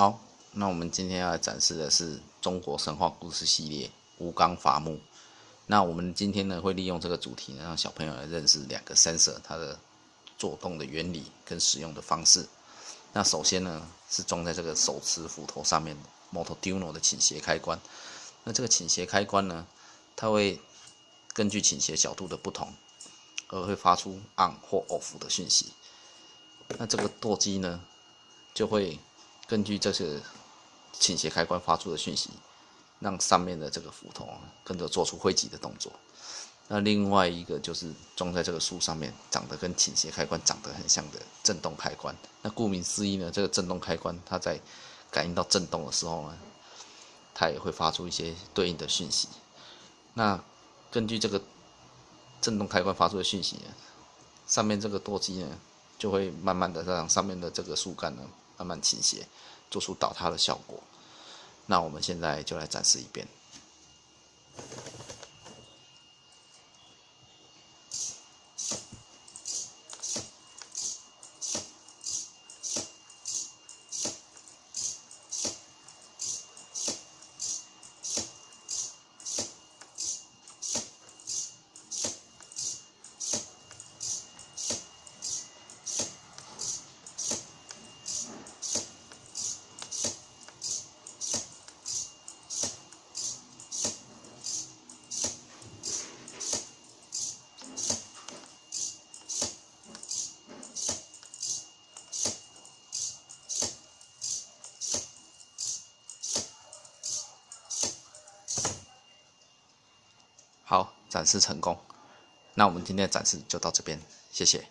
好，那我们今天要展示的是中国神话故事系列吴刚伐木。那我们今天呢会利用这个主题呢，让小朋友来认识两个 sensor 它的做动的原理跟使用的方式。那首先呢是装在这个手持斧头上面的 Motoduno 的倾斜开关。那这个倾斜开关呢，它会根据倾斜角度的不同，而会发出 on 或 off 的讯息。那这个舵机呢就会根据这些倾斜开关发出的讯息，让上面的这个斧头跟着做出挥击的动作。那另外一个就是装在这个树上面，长得跟倾斜开关长得很像的震动开关。那顾名思义呢，这个震动开关它在感应到震动的时候呢，它也会发出一些对应的讯息。那根据这个震动开关发出的讯息呢，上面这个舵机呢就会慢慢的让上面的这个树干呢。慢慢倾斜，做出倒塌的效果。那我们现在就来展示一遍。好，展示成功。那我们今天的展示就到这边，谢谢。